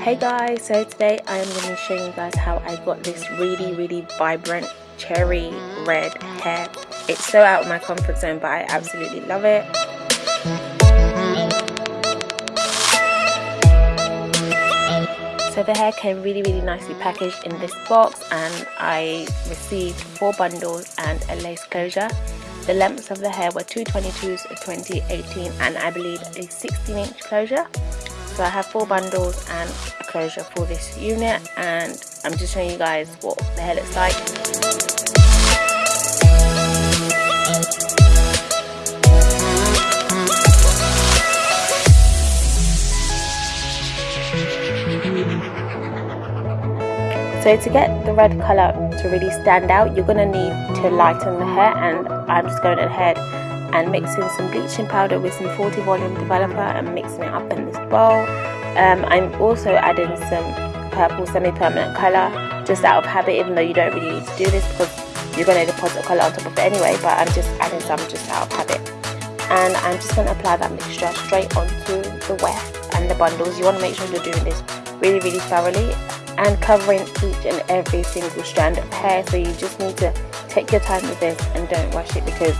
Hey guys, so today I am going to show you guys how I got this really really vibrant cherry red hair. It's so out of my comfort zone but I absolutely love it. So the hair came really really nicely packaged in this box and I received four bundles and a lace closure. The lengths of the hair were 222s 2018 and I believe a 16 inch closure. So I have four bundles and a closure for this unit and I'm just showing you guys what the hair looks like. So to get the red colour to really stand out, you're going to need to lighten the hair and I'm just going ahead and mixing some bleaching powder with some 40 volume developer and mixing it up this bowl. Um, I'm also adding some purple semi-permanent colour just out of habit even though you don't really need to do this because you're going to deposit colour on top of it anyway but I'm just adding some just out of habit. And I'm just going to apply that mixture straight onto the weft and the bundles. You want to make sure you're doing this really really thoroughly and covering each and every single strand of hair so you just need to take your time with this and don't rush it because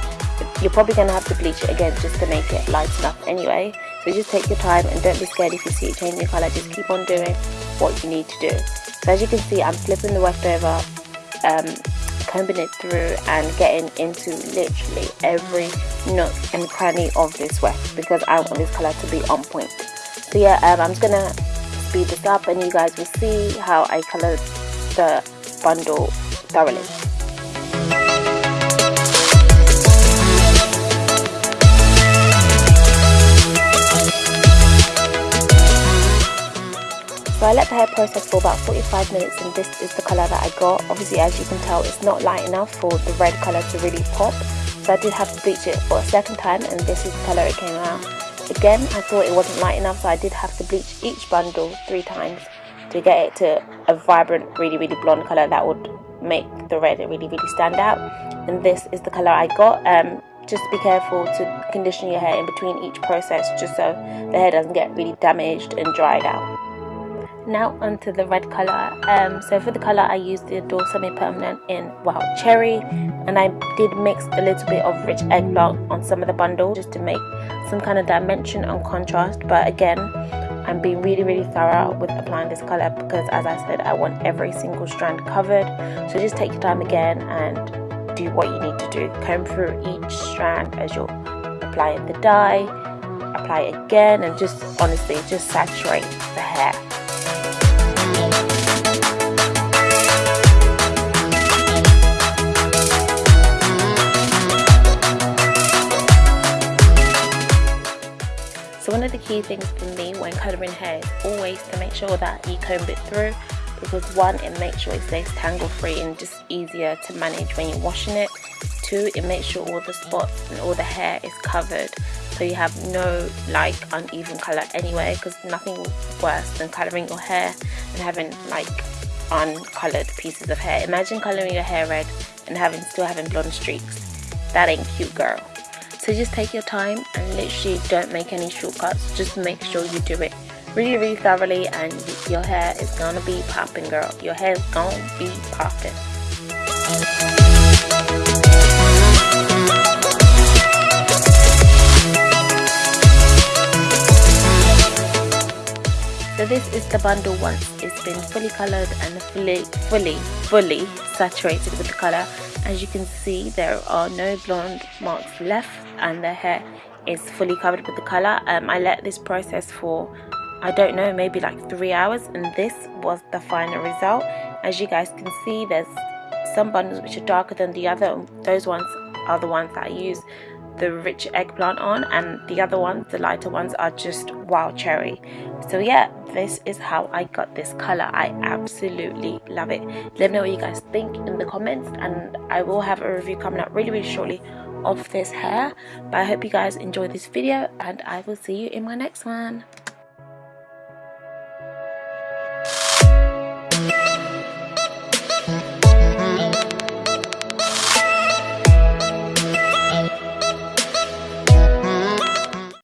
you're probably going to have to bleach it again just to make it light enough anyway so just take your time and don't be scared if you see it changing colour. Just keep on doing what you need to do. So as you can see I'm flipping the weft over um, combing it through and getting into literally every nook and cranny of this weft because I want this colour to be on point. So yeah um, I'm just gonna speed this up and you guys will see how I coloured the bundle thoroughly So I let the hair process for about 45 minutes and this is the colour that I got. Obviously as you can tell it's not light enough for the red colour to really pop. So I did have to bleach it for a second time and this is the colour it came out. Again I thought it wasn't light enough so I did have to bleach each bundle three times to get it to a vibrant really really blonde colour that would make the red really really stand out. And this is the colour I got. Um, just be careful to condition your hair in between each process just so the hair doesn't get really damaged and dried out now onto the red color um, so for the color I used the Adore semi-permanent in wild cherry and I did mix a little bit of rich eggplant on some of the bundle just to make some kind of dimension and contrast. But again I'm being really really thorough with applying this color because as I said I want every single strand covered. So just take your time again and do what you need to do. Comb through each strand as you're applying the dye. Apply again and just honestly just saturate the hair So one of the key things for me when colouring hair is always to make sure that you comb it through because one, it makes sure it stays tangle free and just easier to manage when you're washing it. Two, it makes sure all the spots and all the hair is covered so you have no like uneven colour anyway because nothing worse than colouring your hair and having like uncoloured pieces of hair. Imagine colouring your hair red and having still having blonde streaks. That ain't cute girl. So just take your time and literally don't make any shortcuts. Just make sure you do it really, really thoroughly and your hair is gonna be popping, girl. Your hair is gonna be popping. So this is the bundle once it's been fully coloured and fully, fully, fully saturated with the colour. As you can see, there are no blonde marks left and the hair is fully covered with the colour. Um, I let this process for, I don't know, maybe like three hours and this was the final result. As you guys can see, there's some bundles which are darker than the other. Those ones are the ones that I use the rich eggplant on and the other ones the lighter ones are just wild cherry. So yeah this is how i got this color. I absolutely love it. Let me know what you guys think in the comments and i will have a review coming up really really shortly of this hair. But i hope you guys enjoyed this video and i will see you in my next one